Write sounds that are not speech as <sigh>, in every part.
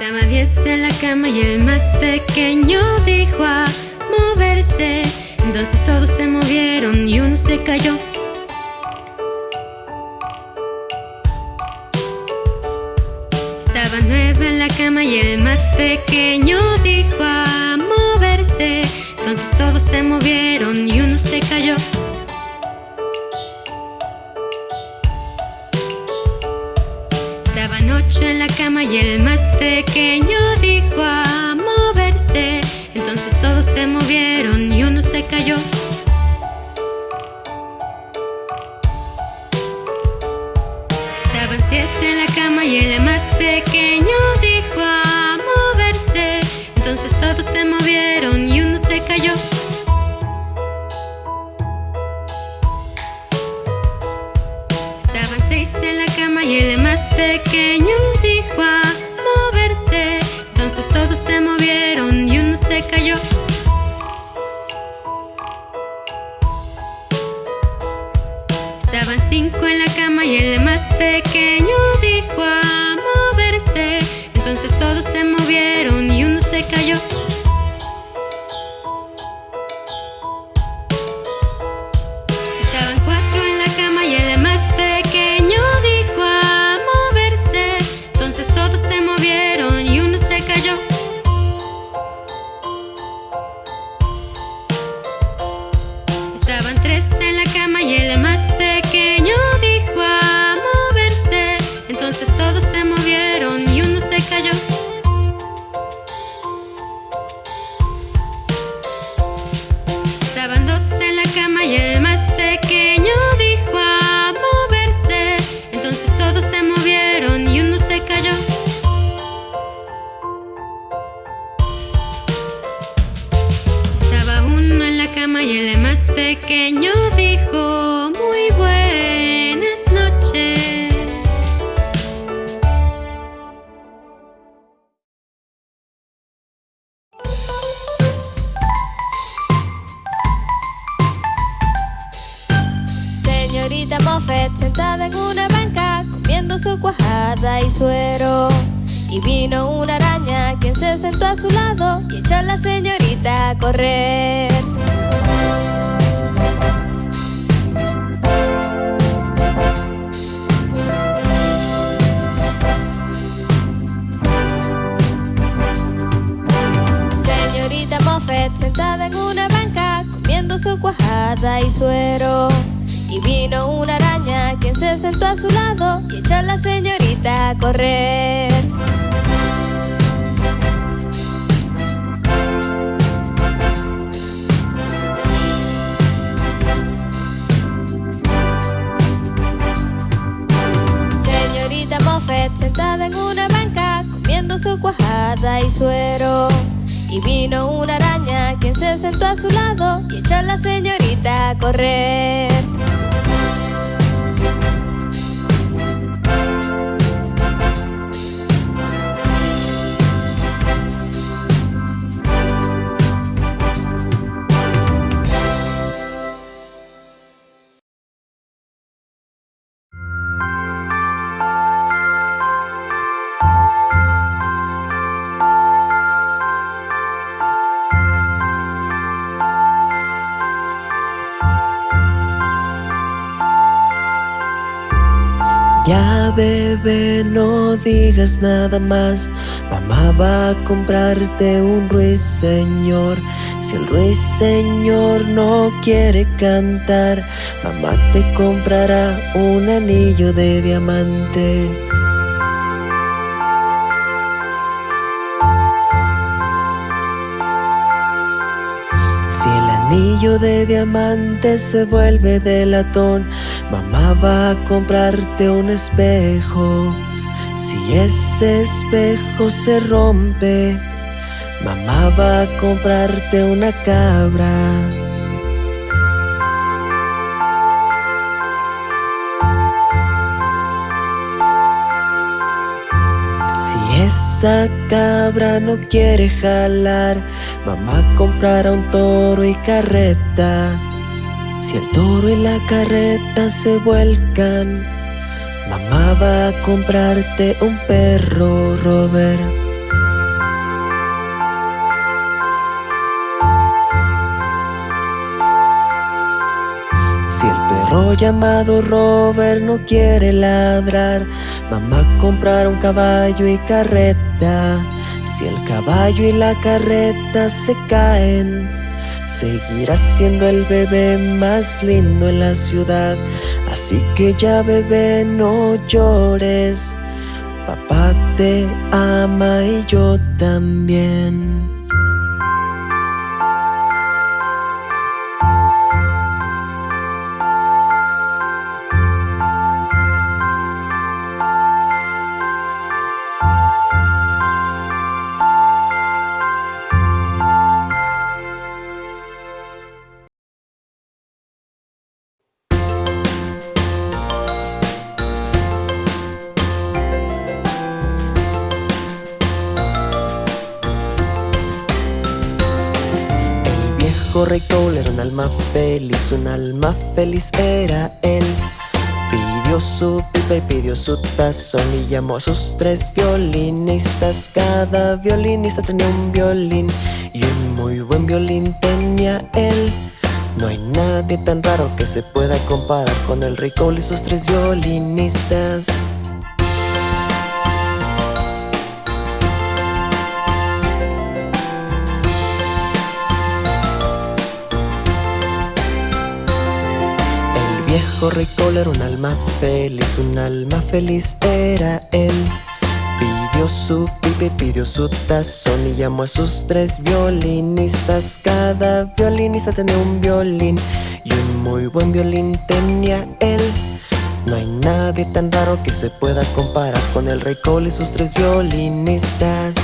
Estaba diez en la cama y el más pequeño dijo a moverse. Entonces todos se movieron y uno se cayó. Estaba nueve en la cama y el más pequeño dijo a moverse. Entonces todos se movieron y uno se cayó. Y el más pequeño dijo a moverse. Entonces todos se movieron y uno se cayó. Cayó. Estaban cinco en la cama y el más pequeño dijo a moverse. Entonces todos se movieron pequeño dijo muy buenas noches. Señorita Moffett sentada en una banca comiendo su cuajada y suero. Y vino una araña quien se sentó a su lado y echó a la señorita a correr. Moffett sentada en una banca comiendo su cuajada y suero. Y vino una araña quien se sentó a su lado y echó a la señorita a correr. Señorita Moffett sentada en una banca comiendo su cuajada y suero. Y vino una araña quien se sentó a su lado y echó a la señorita a correr. Ya bebé, no digas nada más. Mamá va a comprarte un ruiseñor. Si el ruiseñor no quiere cantar, mamá te comprará un anillo de diamante. Anillo de diamante se vuelve de latón, mamá va a comprarte un espejo. Si ese espejo se rompe, mamá va a comprarte una cabra. Si esa cabra no quiere jalar, Mamá comprará un toro y carreta. Si el toro y la carreta se vuelcan Mamá va a comprarte un perro, Robert. Si el perro llamado Robert no quiere ladrar Mamá comprará un caballo y carreta. Si el caballo y la carreta se caen, seguirá siendo el bebé más lindo en la ciudad. Así que ya bebé no llores. Papá te ama y yo también. Un alma feliz era él. Pidió su pipa y pidió su tazón y llamó a sus tres violinistas. Cada violinista tenía un violín y un muy buen violín tenía él. No hay nadie tan raro que se pueda comparar con el Rey Cole y sus tres violinistas. Viejo rey Cole era un alma feliz, un alma feliz era él. Pidió su pipe, pidió su tazón y llamó a sus tres violinistas. Cada violinista tenía un violín y un muy buen violín tenía él. No hay nadie tan raro que se pueda comparar con el rey Cole y sus tres violinistas.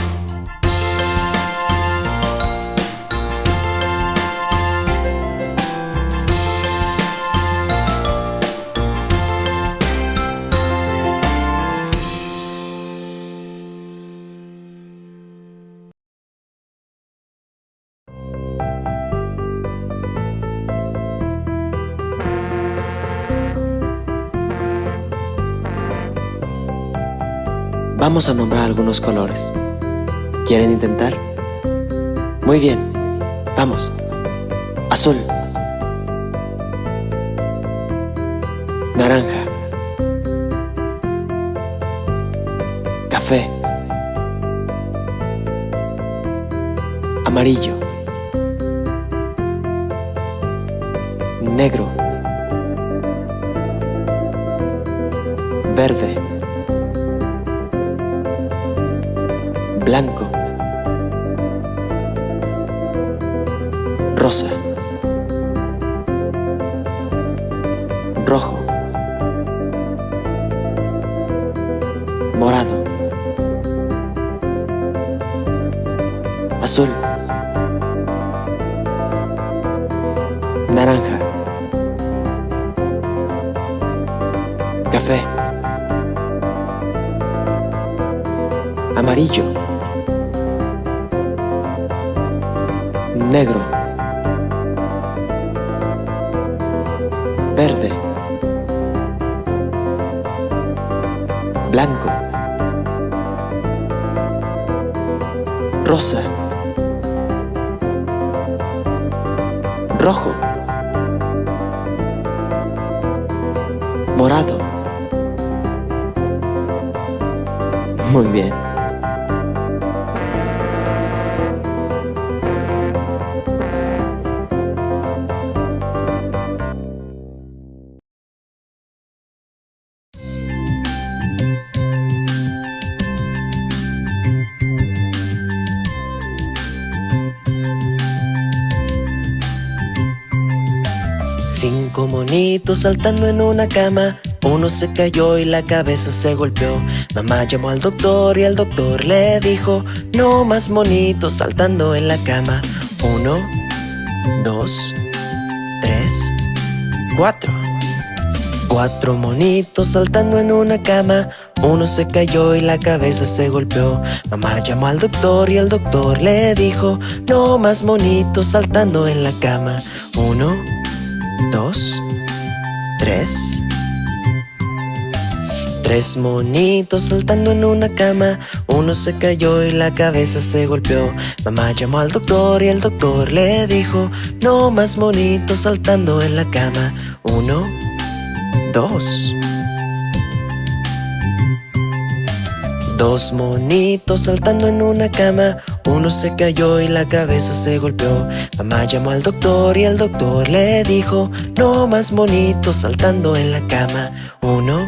Vamos a nombrar algunos colores. ¿Quieren intentar? Muy bien, vamos. Azul. Naranja. Café. Amarillo. Negro. Verde. Cinco monitos saltando en una cama. Uno se cayó y la cabeza se golpeó. Mamá llamó al doctor y el doctor le dijo No más monitos saltando en la cama Uno, dos, tres, cuatro. Cuatro monitos saltando en una cama. Uno se cayó y la cabeza se golpeó. Mamá llamó al doctor y el doctor le dijo No más monitos saltando en la cama Uno, dos, tres. Tres monitos saltando en una cama. Uno se cayó y la cabeza se golpeó. Mamá llamó al doctor y el doctor le dijo No más monitos saltando en la cama Uno, dos. Dos monitos saltando en una cama, uno se cayó y la cabeza se golpeó. Mamá llamó al doctor y el doctor le dijo, no más monitos saltando en la cama. Uno,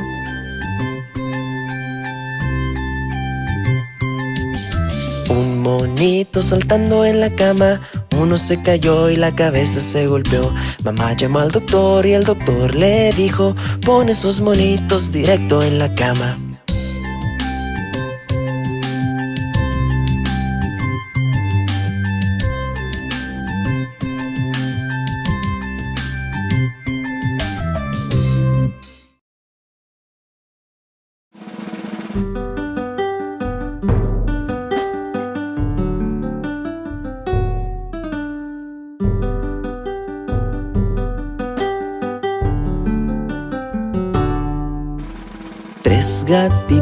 Un monito saltando en la cama, uno se cayó y la cabeza se golpeó. Mamá llamó al doctor y el doctor le dijo, pon esos monitos directo en la cama.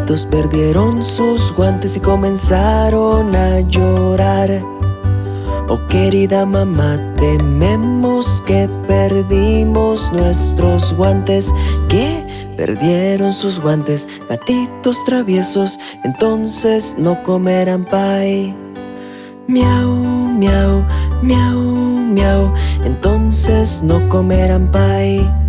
Perdieron sus guantes y comenzaron a llorar. Oh querida mamá, tememos que perdimos nuestros guantes. ¿Qué? Perdieron sus guantes, gatitos traviesos, entonces no comerán pie. Miau, miau, miau, miau, entonces no comerán pie.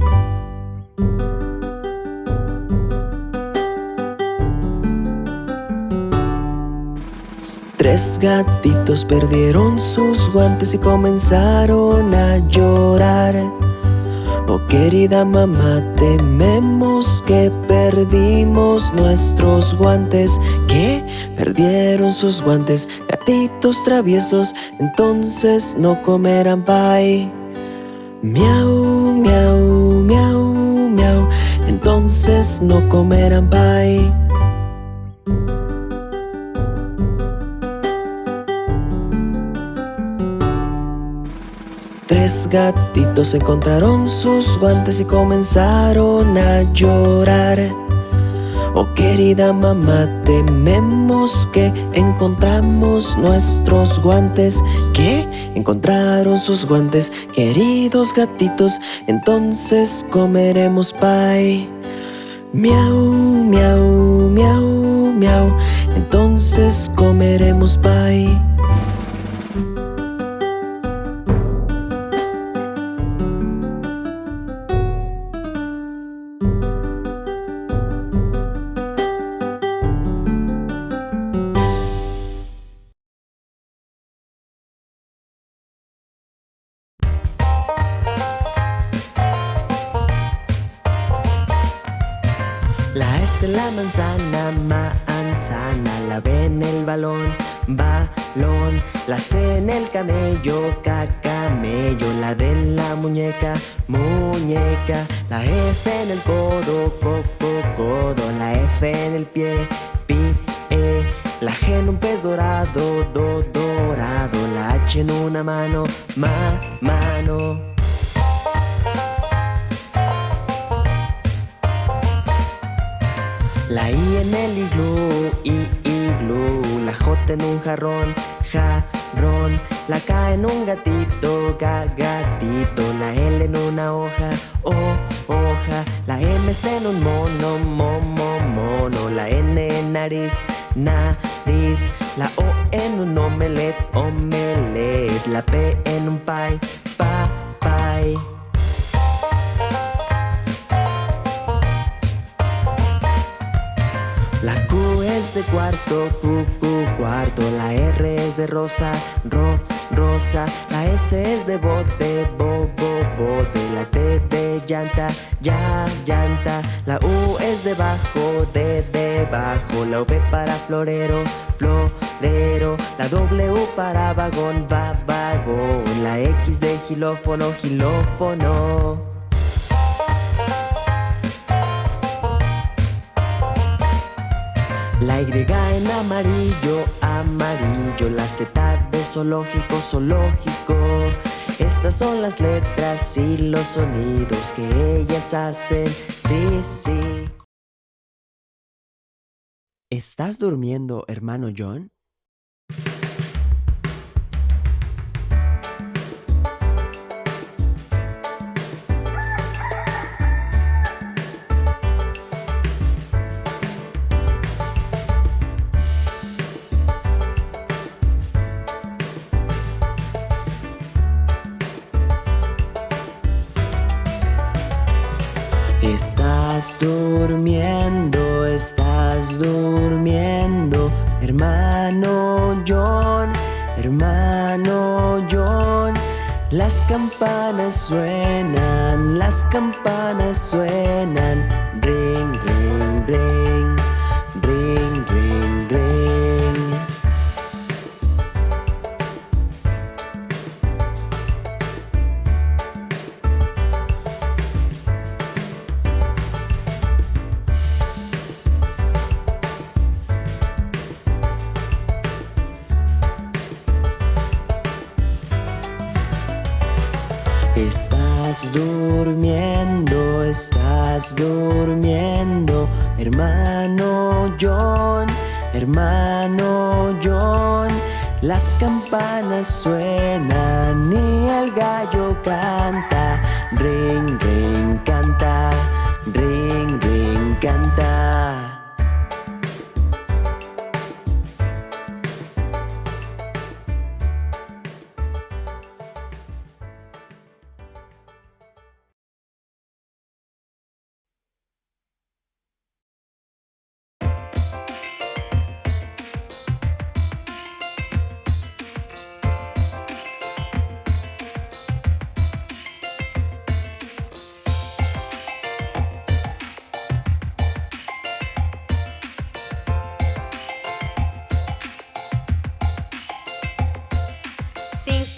Gatitos perdieron sus guantes y comenzaron a llorar. Oh querida mamá, tememos que perdimos nuestros guantes. ¿Qué? Perdieron sus guantes, gatitos traviesos, entonces no comerán pie. Miau, miau, miau, miau, entonces no comerán pie. Tres gatitos encontraron sus guantes y comenzaron a llorar. Oh querida mamá, tememos que encontramos nuestros guantes. ¿Qué? Encontraron sus guantes, queridos gatitos, entonces comeremos pie. Miau, miau, miau, miau, entonces comeremos pie. La S de la manzana, manzana, la B en el balón, balón, la C en el camello, camello, la D en la muñeca, muñeca, la E en el codo, coco, codo, la F en el pie, pie, la G en un pez dorado, do, dorado, la H en una mano, ma, mano. La I en el iglú, i, iglú. La J en un jarrón, jarrón La K en un gatito, ga, gatito. La L en una hoja, o, hoja. La M está en un mono, momo, mono. La N en nariz, nariz. La O en un omelet, omelet. La P en un pie, pa, pie es de cuarto, Q, Q, cuarto. La R es de rosa, ro, rosa. La S es de bote, bo, bo, bote. La T de llanta, ya, llanta. La U es de bajo, de debajo. La V para florero, florero. La W para vagón, va, vagón. La X de gilófono, gilófono. La Y en amarillo, amarillo. La Z de zoológico, zoológico. Estas son las letras y los sonidos que ellas hacen. Sí, sí. ¿Estás durmiendo, hermano John? Suenan, las campanas suenan, ring, ring, ring, campanas suenan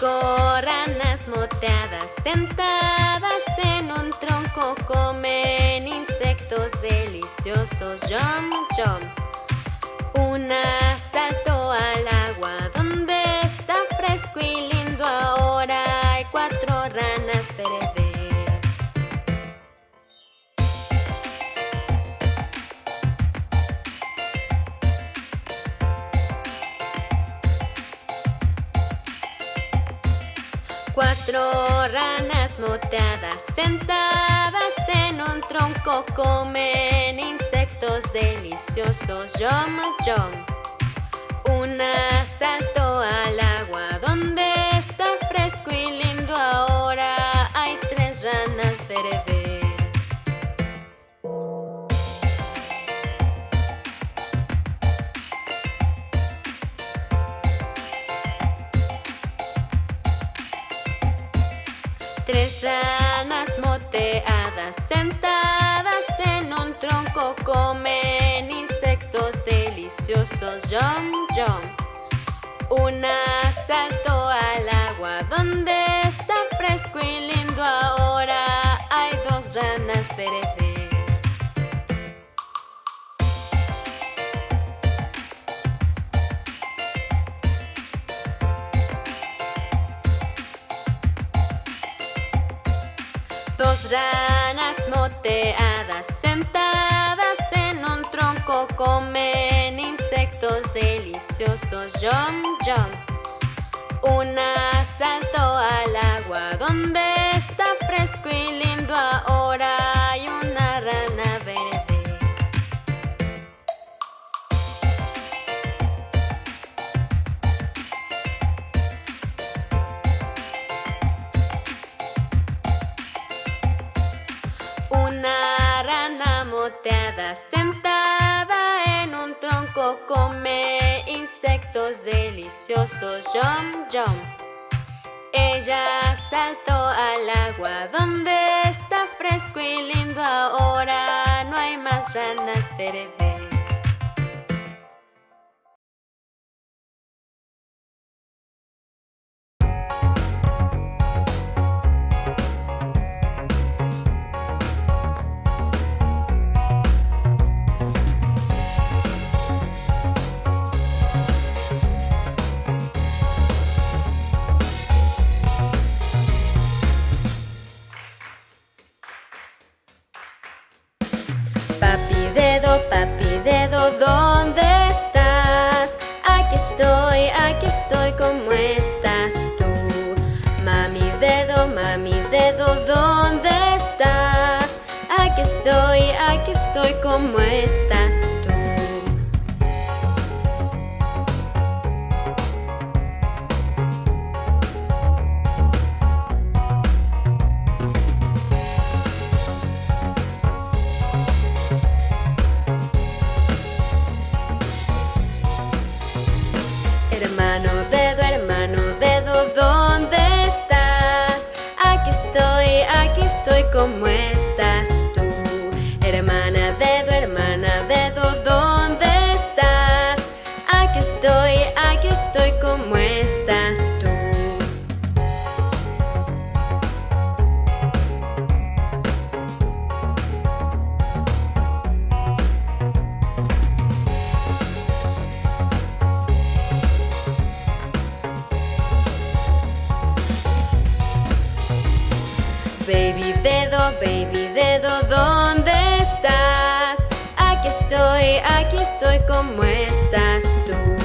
Cinco ranas moteadas sentadas en un tronco comen insectos deliciosos. Jump, jump. Una saltó al agua donde está fresco y lindo. Ahora hay cuatro ranas verdes. Cuatro ranas moteadas sentadas en un tronco comen insectos deliciosos. Yum, yum. Una saltó al agua donde está fresco y lindo. Ahora hay tres ranas verdes. Tres ranas moteadas sentadas en un tronco comen insectos deliciosos. Jump, jump. Una saltó al agua donde está fresco y lindo. Ahora hay dos ranas verdes. Ranas moteadas sentadas en un tronco comen insectos deliciosos. Jump, jump. Una saltó al agua donde está fresco y lindo. Ahora come insectos deliciosos. Jump, jump. Ella saltó al agua donde está fresco y lindo. Ahora no hay más ranas verdes. ¿Dónde estás? Aquí estoy, aquí estoy, ¿cómo estás tú? Mami dedo, mami dedo, ¿dónde estás? Aquí estoy, aquí estoy, ¿cómo estás tú? Estoy, aquí estoy, ¿cómo estás tú? Hermana dedo, hermana dedo, ¿dónde estás? Aquí estoy, aquí estoy, ¿cómo estás dedo, baby dedo, ¿dónde estás? Aquí estoy, aquí estoy, ¿cómo estás tú?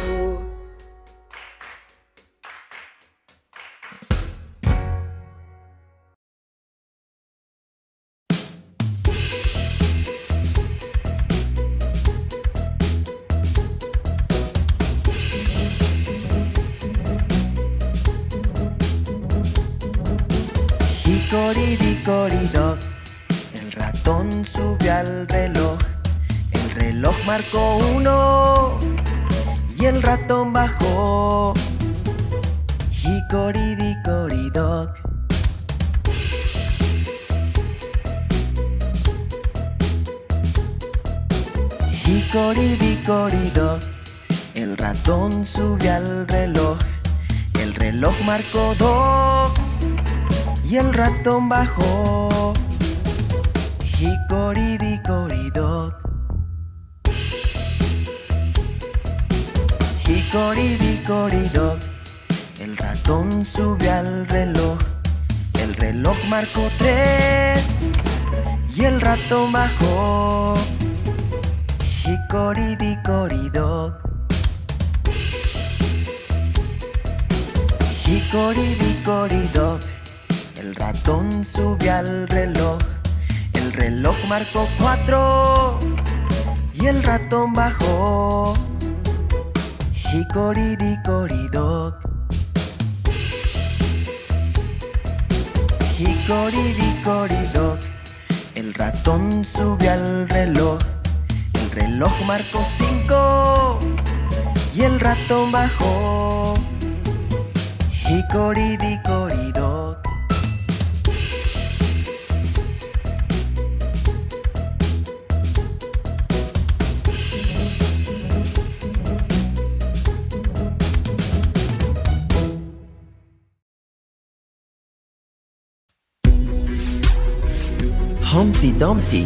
Marcó uno Y el ratón bajó Hickory-dickory-dock Hickory-dickory-dock El ratón sube al reloj El reloj marcó dos y el ratón bajó. Hickory-dickory-dock. Hickory-dickory-dock. El ratón sube al reloj. El reloj marcó tres y el ratón bajó. Hickory-dickory-dock. Hickory-dickory-dock. El ratón sube al reloj. El reloj marcó cuatro y el ratón bajó. Hickory-dickory-dock. Hickory-dickory-dock. El ratón sube al reloj. El reloj marcó cinco y el ratón bajó. Hickory-dickory-dock. Dumpty.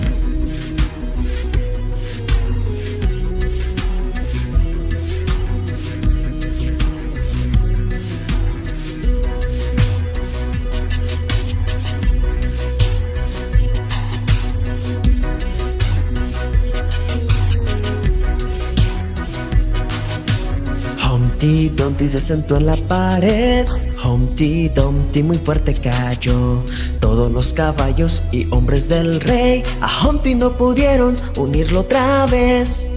Humpty Dumpty se sentó en la pared. Humpty Dumpty muy fuerte cayó. Todos los caballos y hombres del rey a Humpty no pudieron unirlo otra vez.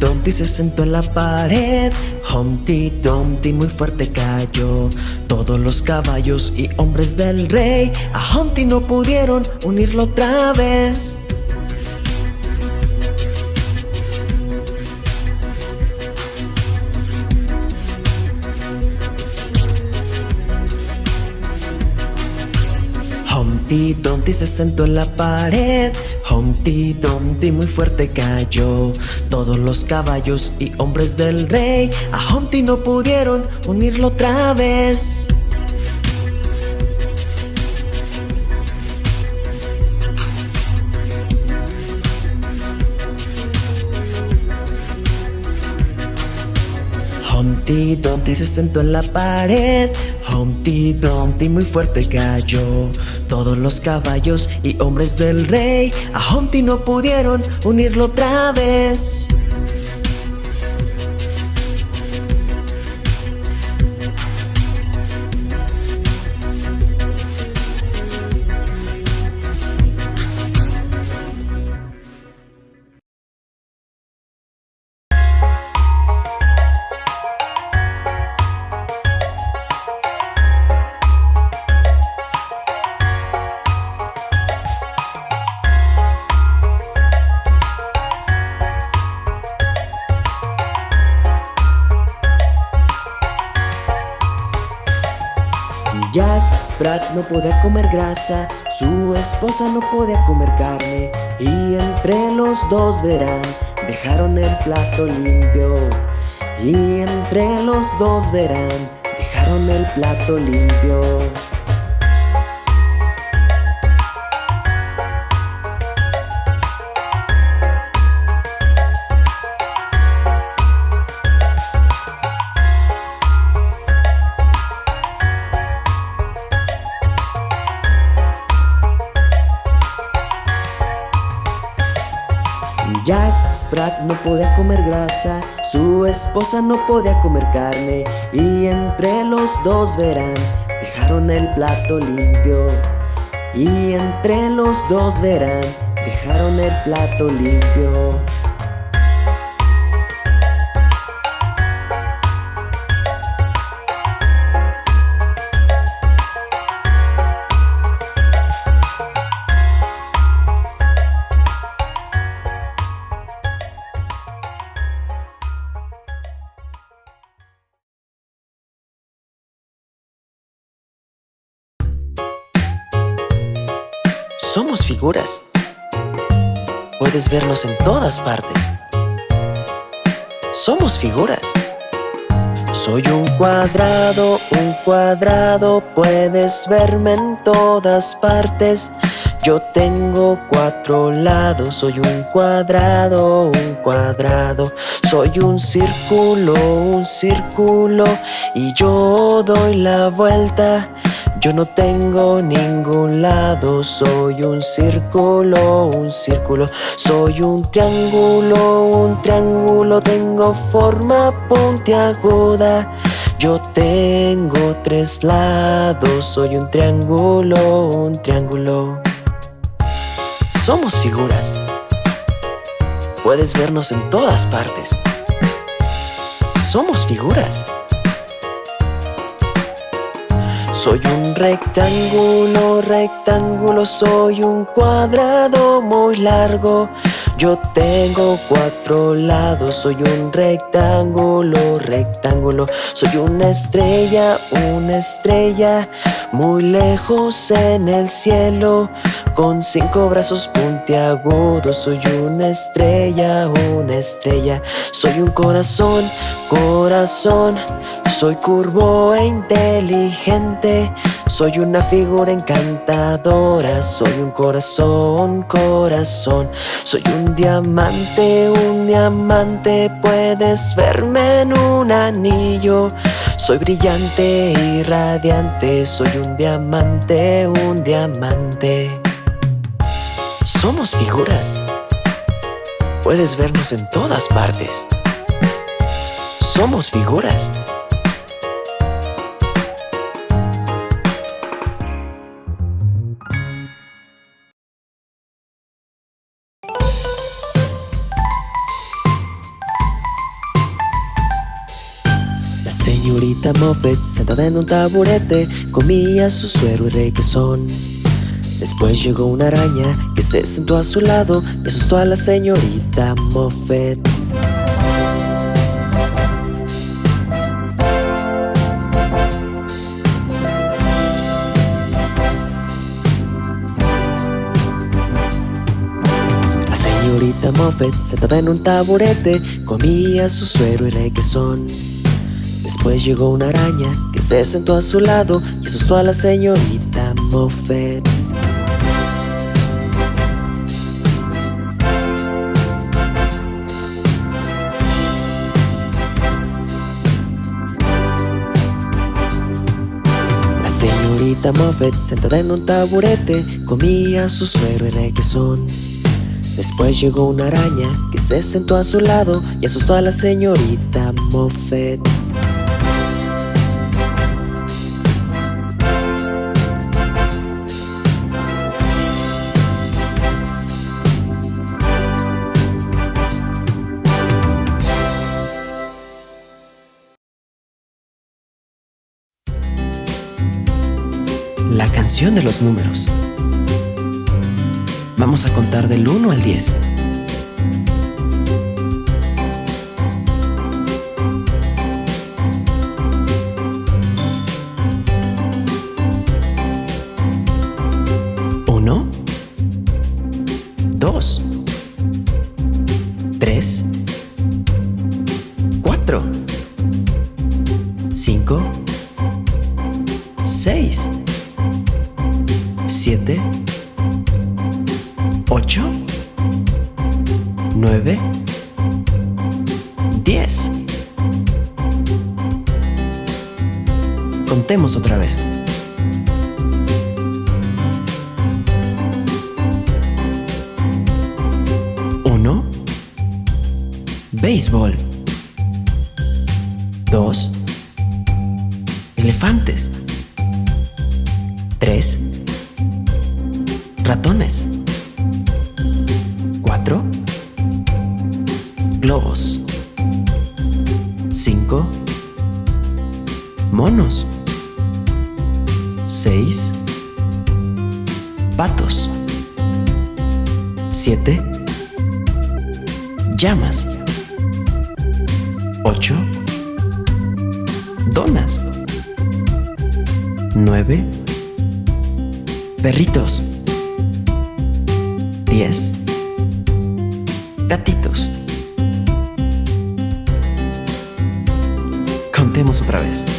Dumpty se sentó en la pared. Humpty Dumpty muy fuerte cayó. Todos los caballos y hombres del rey a Humpty no pudieron unirlo otra vez. Humpty Dumpty se sentó en la pared. Humpty Dumpty muy fuerte cayó. Todos los caballos y hombres del rey a Humpty no pudieron unirlo otra vez. Humpty Dumpty se sentó en la pared. Humpty Dumpty muy fuerte cayó. Todos los caballos y hombres del rey a Humpty no pudieron unirlo otra vez. Podía comer grasa, su esposa no podía comer carne y entre los dos verán, dejaron el plato limpio. Y entre los dos verán, dejaron el plato limpio. Jack Sprat no podía comer grasa, su esposa no podía comer carne y entre los dos verán, dejaron el plato limpio. Y entre los dos verán, dejaron el plato limpio. Puedes vernos en todas partes. Somos figuras. Soy un cuadrado, un cuadrado, puedes verme en todas partes. Yo tengo cuatro lados, soy un cuadrado, un cuadrado. Soy un círculo, un círculo, y yo doy la vuelta. Yo no tengo ningún lado, soy un círculo, un círculo, soy un triángulo, un triángulo, tengo forma puntiaguda. Yo tengo tres lados, soy un triángulo, un triángulo. Somos figuras. Puedes vernos en todas partes. Somos figuras. Soy un rectángulo, rectángulo, soy un cuadrado muy largo. Yo tengo cuatro lados, soy un rectángulo, rectángulo. Soy una estrella, una estrella, muy lejos en el cielo. Con cinco brazos puntiagudos, soy una estrella, una estrella. Soy un corazón, corazón. Soy curvo e inteligente, soy una figura encantadora, soy un corazón, corazón, soy un diamante, un diamante, puedes verme en un anillo. Soy brillante y radiante, soy un diamante, un diamante. Somos figuras. Puedes vernos en todas partes. Somos figuras. La señorita Moffat, sentada en un taburete, comía su suero y requesón. Después llegó una araña que se sentó a su lado y asustó a la señorita Moffat. La señorita Moffat, sentada en un taburete, comía su suero y requesón. Después llegó una araña que se sentó a su lado y asustó a la señorita Moffat. Señorita Moffat, sentada en un taburete, comía su suero y requesón. Después llegó una araña que se sentó a su lado y asustó a la señorita Moffat. De los números. Vamos a contar del 1 al 10. otra vez. llamas. 8. Donas. 9. Perritos. 10. Gatitos. Contemos otra vez.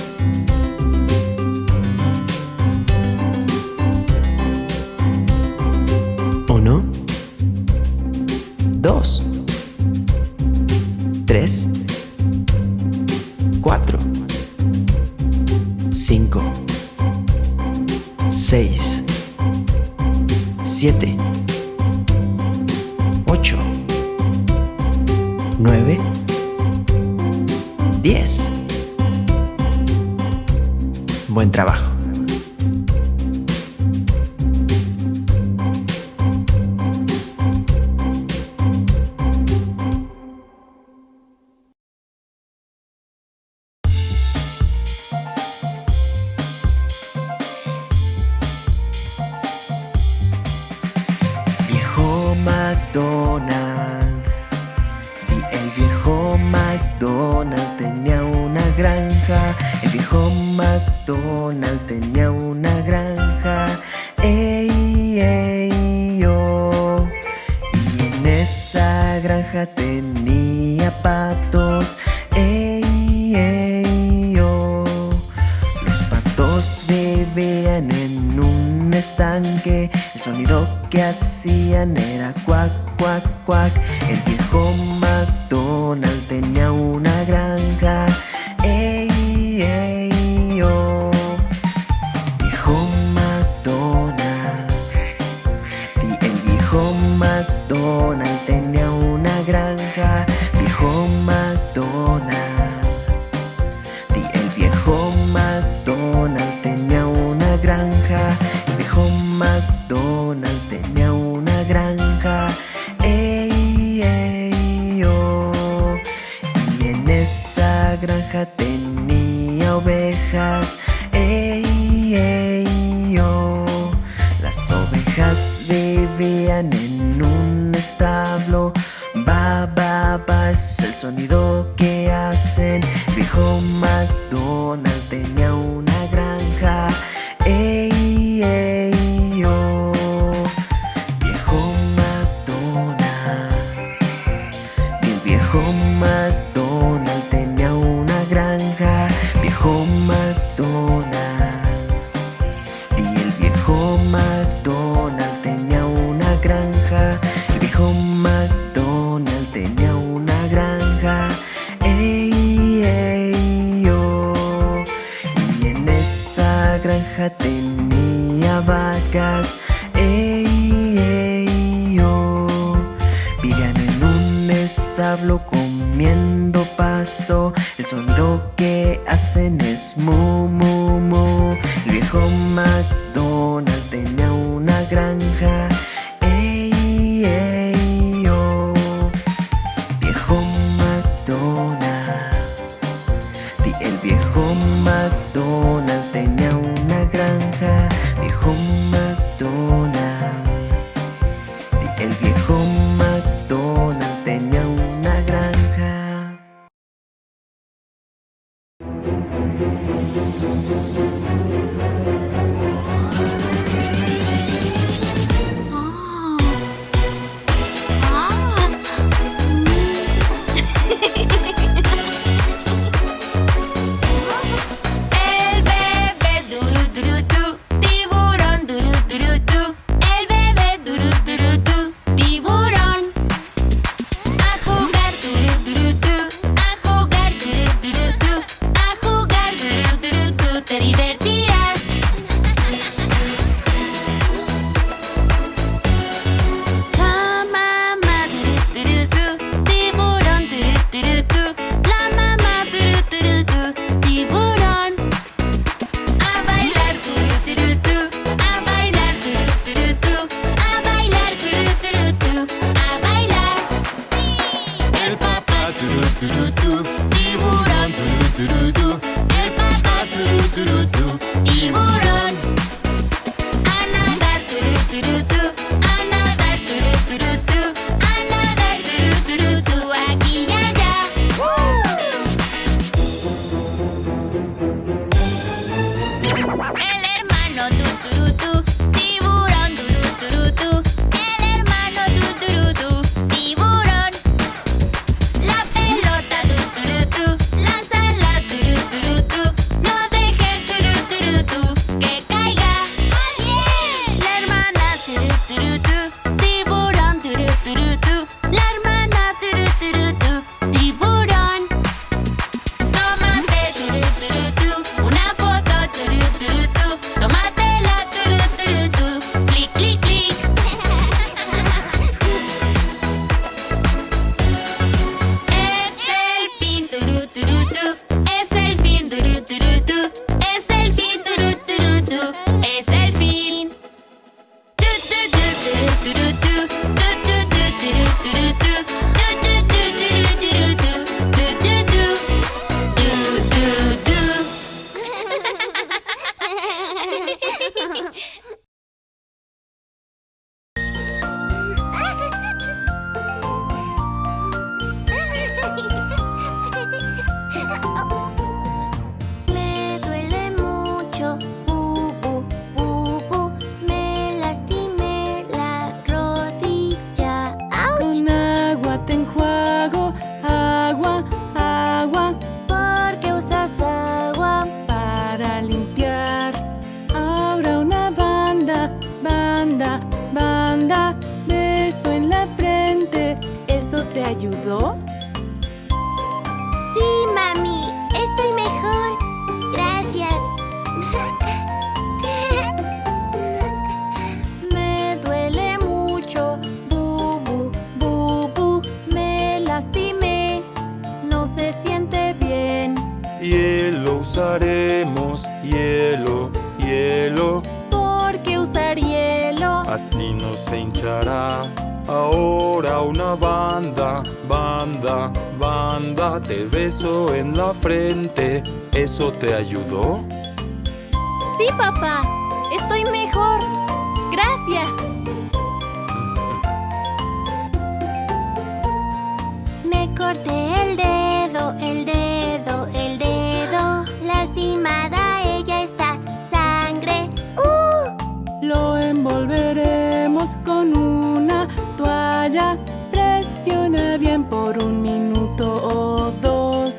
por un minuto o dos.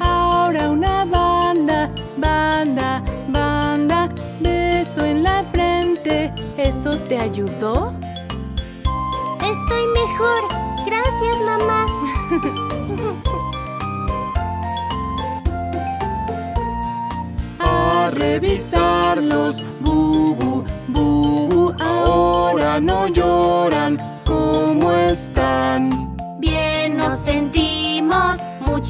Ahora una banda, banda, banda, beso en la frente. ¿Eso te ayudó? Estoy mejor. Gracias, mamá. <laughs> A revisarlos, bubu, bubu, ahora no lloran. ¿Cómo están?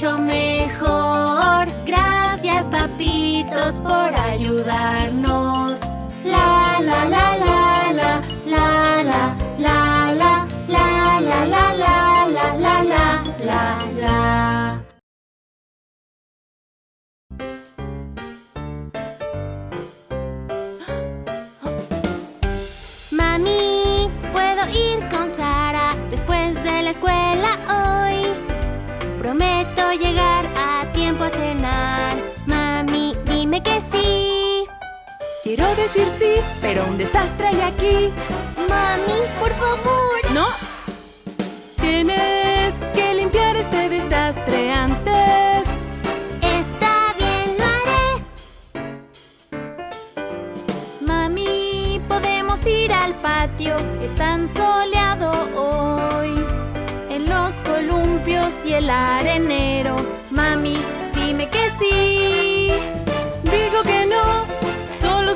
mejor. Gracias papitos por ayudarnos. que sí! Quiero decir sí, pero un desastre hay aquí. ¡Mami, por favor! ¡No! Tienes que limpiar este desastre antes. Está bien, lo haré. Mami, podemos ir al patio. Es tan soleado hoy. En los columpios y el arenero. Mami, dime que sí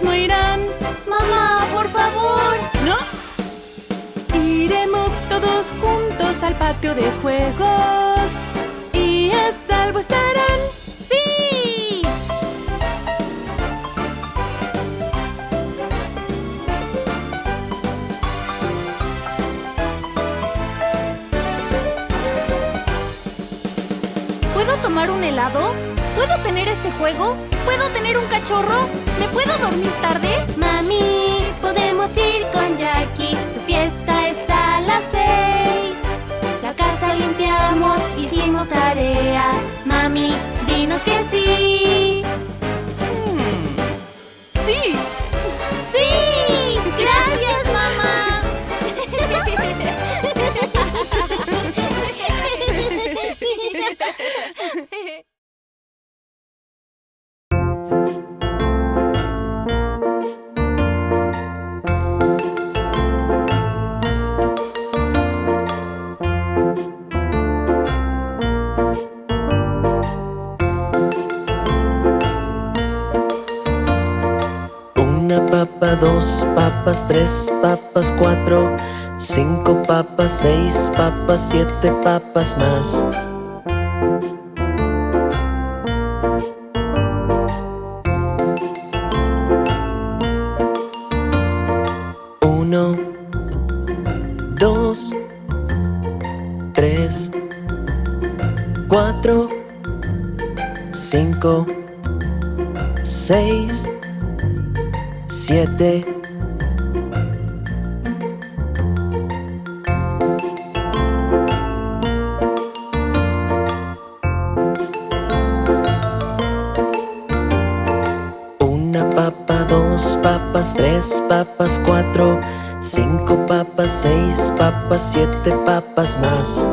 no irán. Mamá, por favor. ¿No? Iremos todos juntos al patio de juegos. Y a salvo estarán. ¡Sí! ¿Puedo tomar un helado? ¿Puedo tener este juego? ¿Puedo tener un cachorro? ¿Me puedo dormir tarde? Mami, podemos ir con Jackie. Su fiesta es a las seis. La casa limpiamos, hicimos tarea. Mami, cuatro, cinco papas, seis papas, siete papas más. Tres papas, cuatro, cinco papas, seis papas, siete papas más.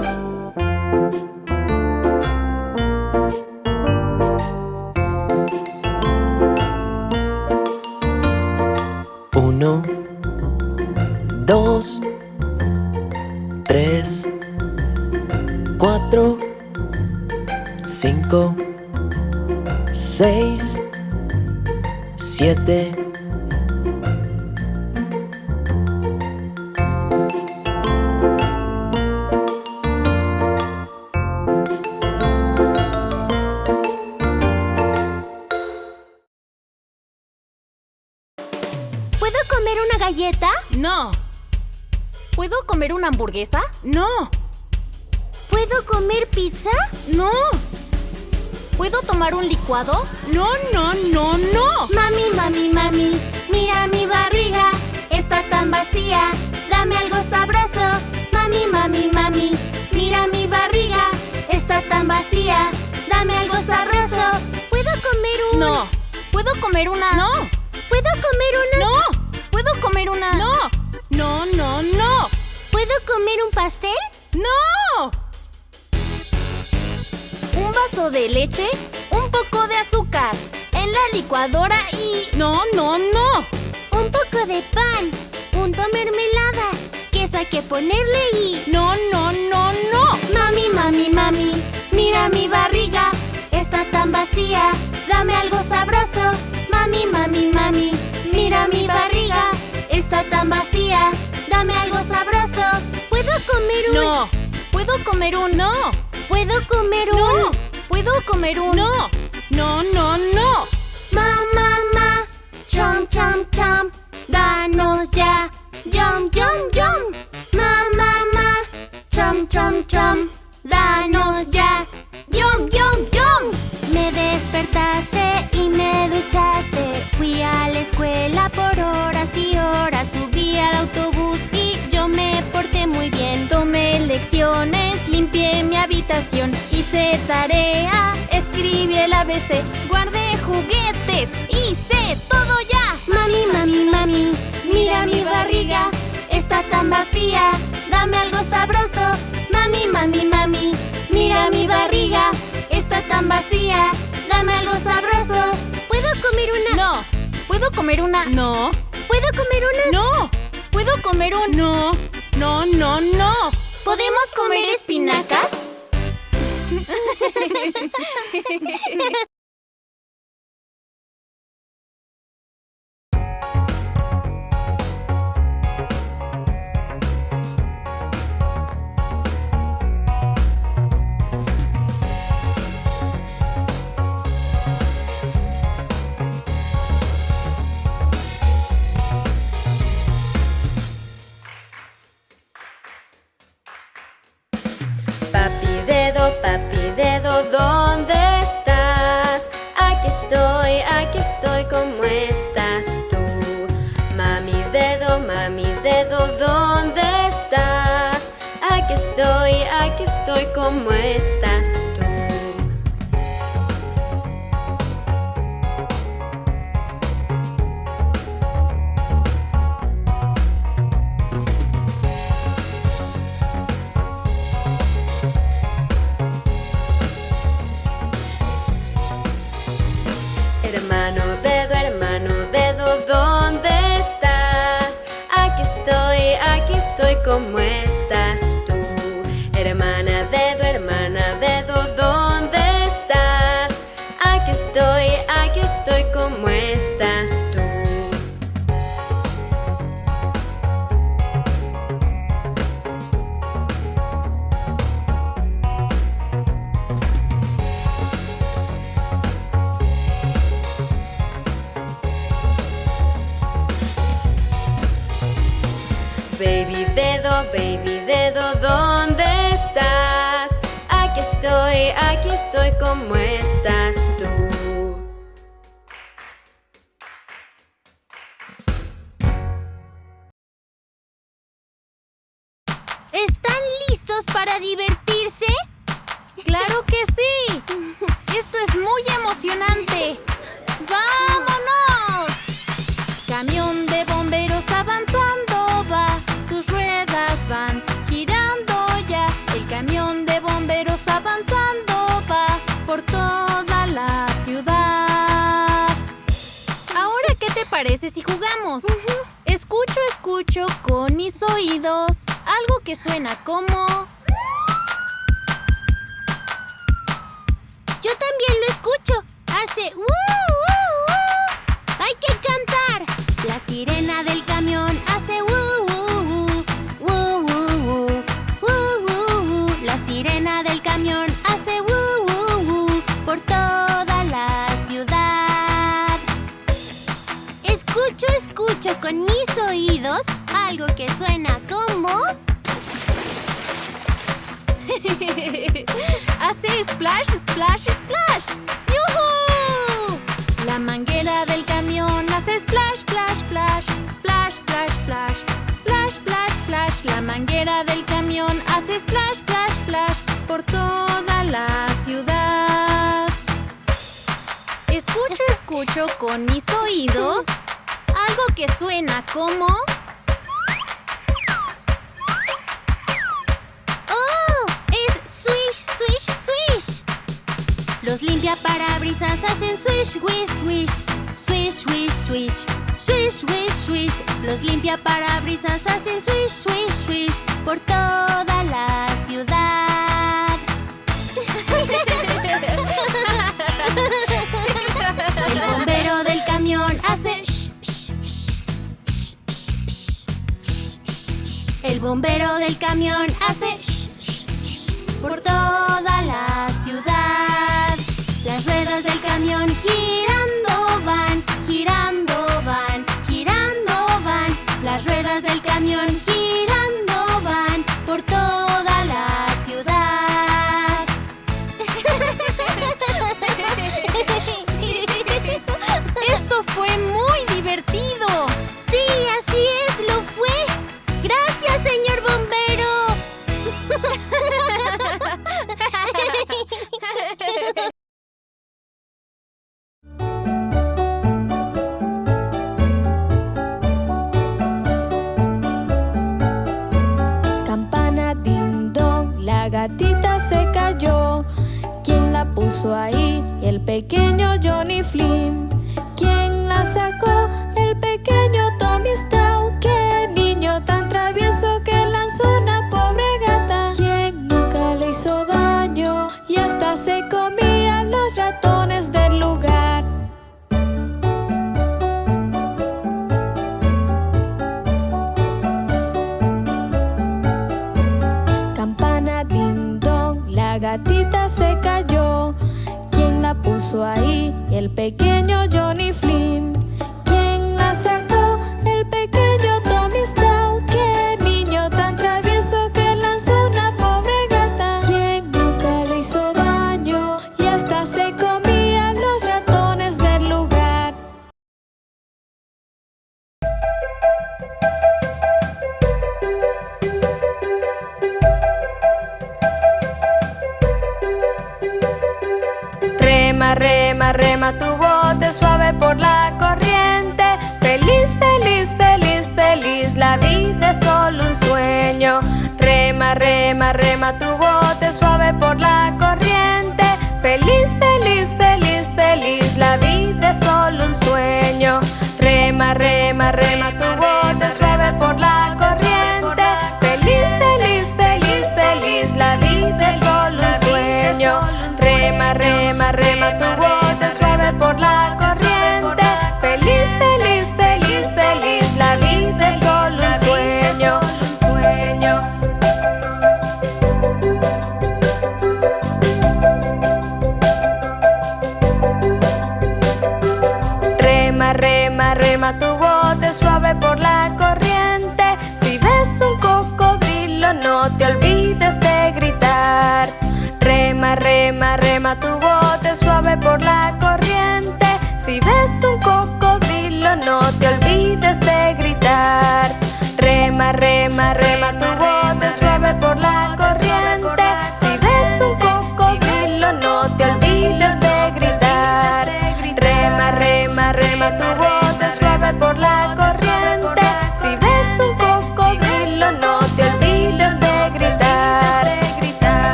¿Puedo comer un... ¿Puedo comer un...? no, ¿Puedo comer un... no, no, no, no. Ma, ma, ma, chom, chom, chom, danos ya, yum, yum, yum. Ma, ma, ma, chom, chom, chom, danos ya, fui a la escuela por horas y horas, subí al autobús y yo me porté muy bien. Tomé lecciones, limpié mi habitación, hice tarea, escribí el ABC, guardé juguetes, hice todo ya. Mami, mami, mami, mira mi barriga, está tan vacía, dame algo sabroso. Mami, mami, mami, mira mi barriga, está tan vacía, dame algo sabroso. ¿Puedo comer una? No, ¿Puedo comer una? no, ¿Puedo comer una? no, ¿Puedo comer un... no, no, no, no. ¿Podemos comer espinacas? <laughs> papi dedo, ¿dónde estás? Aquí estoy, aquí estoy, ¿cómo estás tú? Mami dedo, mami dedo, ¿dónde estás? Aquí estoy, aquí estoy, ¿cómo estás tú? estoy como estás tú. Baby dedo, baby dedo, ¿dónde estás? Aquí estoy, aquí estoy, ¿cómo estás? 入れな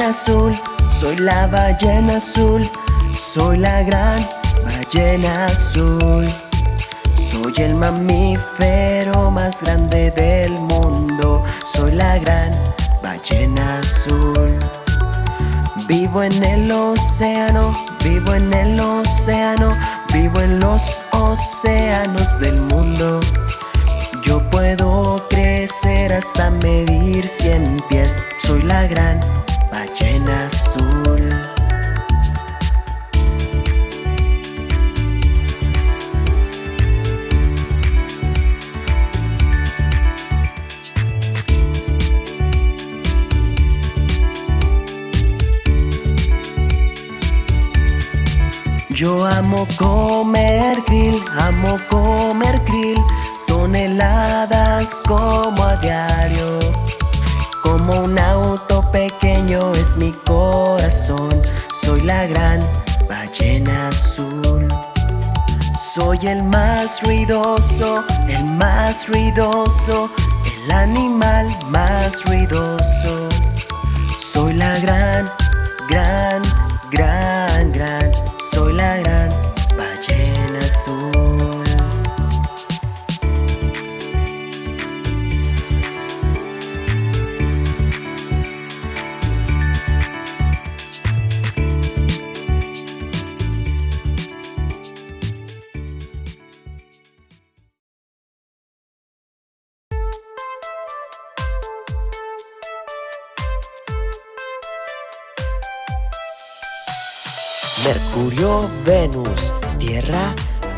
ballena azul, soy la ballena azul, soy la gran ballena azul. Soy el mamífero más grande del mundo, soy la gran ballena azul. Vivo en el océano, vivo en el océano, vivo en los océanos del mundo. Yo puedo crecer hasta medir cien pies. Soy la gran comer krill, amo comer krill, toneladas como a diario. Como un auto pequeño es mi corazón, soy la gran ballena azul. Soy el más ruidoso, el más ruidoso, el animal más ruidoso. Soy la gran, gran, gran,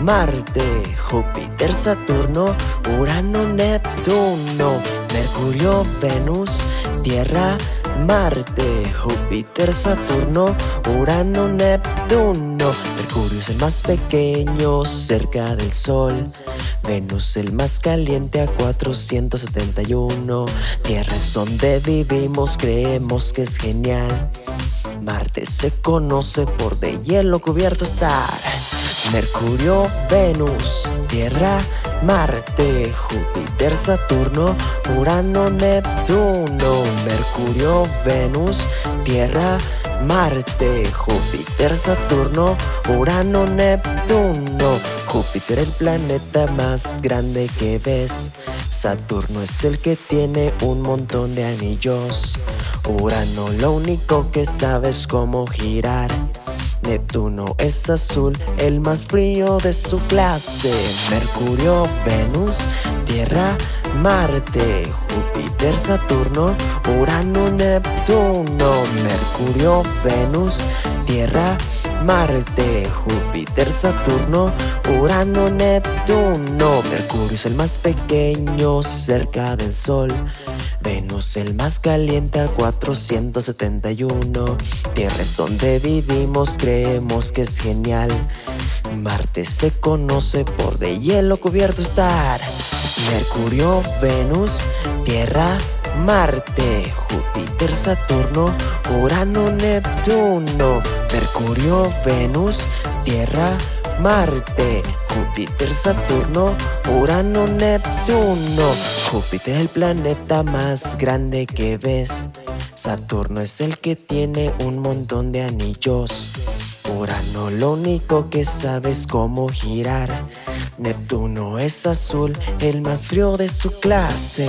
Marte, Júpiter, Saturno, Urano, Neptuno. Mercurio, Venus, Tierra, Marte, Júpiter, Saturno, Urano, Neptuno. Mercurio es el más pequeño cerca del Sol. Venus el más caliente a 471. Tierra es donde vivimos, creemos que es genial. Marte se conoce por de hielo cubierto estar. Mercurio, Venus, Tierra, Marte, Júpiter, Saturno, Urano, Neptuno. Mercurio, Venus, Tierra, Marte, Júpiter, Saturno, Urano, Neptuno. Júpiter el planeta más grande que ves. Saturno es el que tiene un montón de anillos. Urano lo único que sabe es cómo girar. Neptuno es azul, el más frío de su clase. Mercurio, Venus, Tierra, Marte, Júpiter, Saturno, Urano, Neptuno. Mercurio, Venus, Tierra, Marte, Júpiter, Saturno, Urano, Neptuno. Mercurio es el más pequeño cerca del Sol. Venus el más caliente a 471 Tierra es donde vivimos, creemos que es genial. Marte se conoce por de hielo cubierto estar. Mercurio, Venus, Tierra, Marte, Júpiter, Saturno, Urano, Neptuno, Mercurio, Venus, Tierra, Marte, Júpiter, Saturno, Urano, Neptuno. Júpiter es el planeta más grande que ves. Saturno es el que tiene un montón de anillos. Urano lo único que sabe es cómo girar. Neptuno es azul, el más frío de su clase.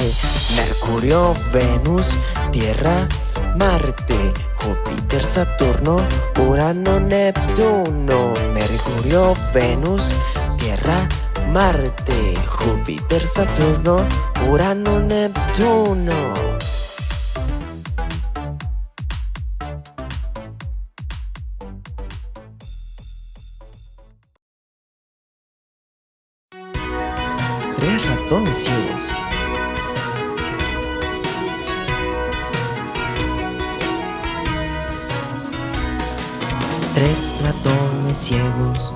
Mercurio, Venus, Tierra, Marte, Júpiter, Saturno, Urano, Neptuno, Mercurio, Venus, Tierra, Marte, Júpiter, Saturno, Urano, Neptuno. Tres ratones Tres ratones ciegos,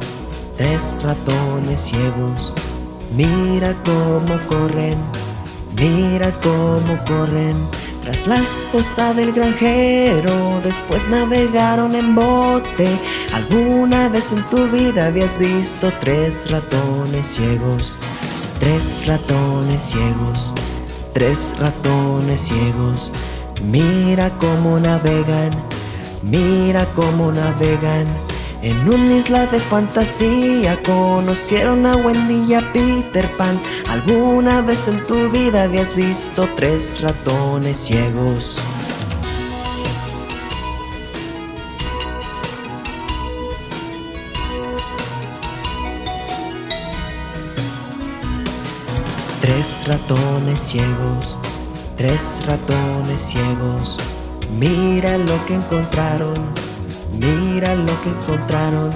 tres ratones ciegos. Mira cómo corren, mira cómo corren. Tras la esposa del granjero, después navegaron en bote. ¿Alguna vez en tu vida habías visto tres ratones ciegos? Tres ratones ciegos, tres ratones ciegos. Mira cómo navegan, mira cómo navegan. En una isla de fantasía conocieron a Wendy y a Peter Pan. ¿Alguna vez en tu vida habías visto tres ratones ciegos? Tres ratones ciegos, tres ratones ciegos. Mira lo que encontraron, mira lo que encontraron.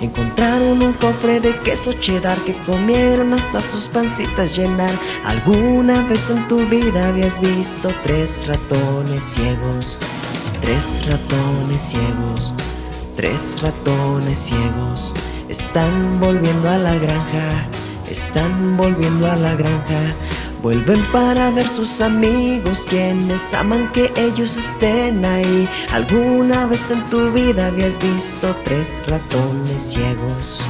Encontraron un cofre de queso cheddar que comieron hasta sus pancitas llenar. ¿Alguna vez en tu vida habías visto tres ratones ciegos? Tres ratones ciegos, tres ratones ciegos. Están volviendo a la granja, están volviendo a la granja. Vuelven para ver sus amigos quienes aman que ellos estén ahí. ¿Alguna vez en tu vida habías visto tres ratones ciegos?